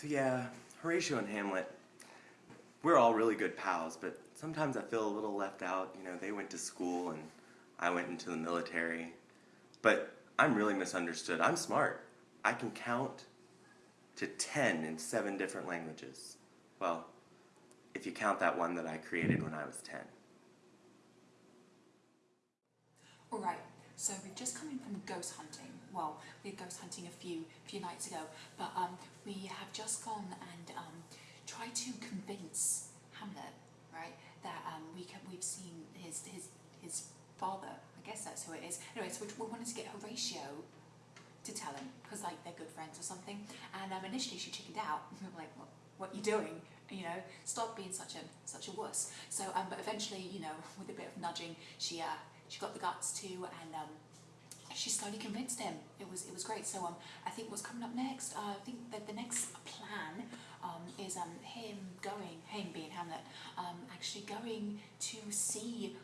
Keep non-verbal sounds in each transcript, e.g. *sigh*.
So yeah, Horatio and Hamlet, we're all really good pals, but sometimes I feel a little left out. You know, they went to school and I went into the military. But I'm really misunderstood. I'm smart. I can count to 10 in seven different languages. Well, if you count that one that I created when I was 10. Alright, so we've just come in from ghost hunting. Well, we were ghost hunting a few few nights ago, but um, we have just gone and um, tried to convince Hamlet, right, that um, we can, we've seen his his his father. I guess that's who it is. Anyway, so we, wanted to get Horatio to tell him because like they're good friends or something. And um, initially she chickened out, *laughs* like what what you doing? You know, stop being such a such a wuss. So um, but eventually, you know, *laughs* with a bit of nudging, she uh she got the guts to and um she slowly convinced him. It was it was great. So um, I think what's coming up next, uh, I think that the next plan um, is um, him going, him being Hamlet, um, actually going to see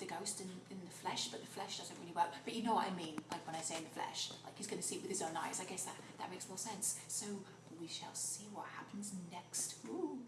the ghost in, in the flesh, but the flesh doesn't really work. But you know what I mean, like when I say in the flesh, like he's going to see it with his own eyes. I guess that, that makes more sense. So we shall see what happens next. Ooh.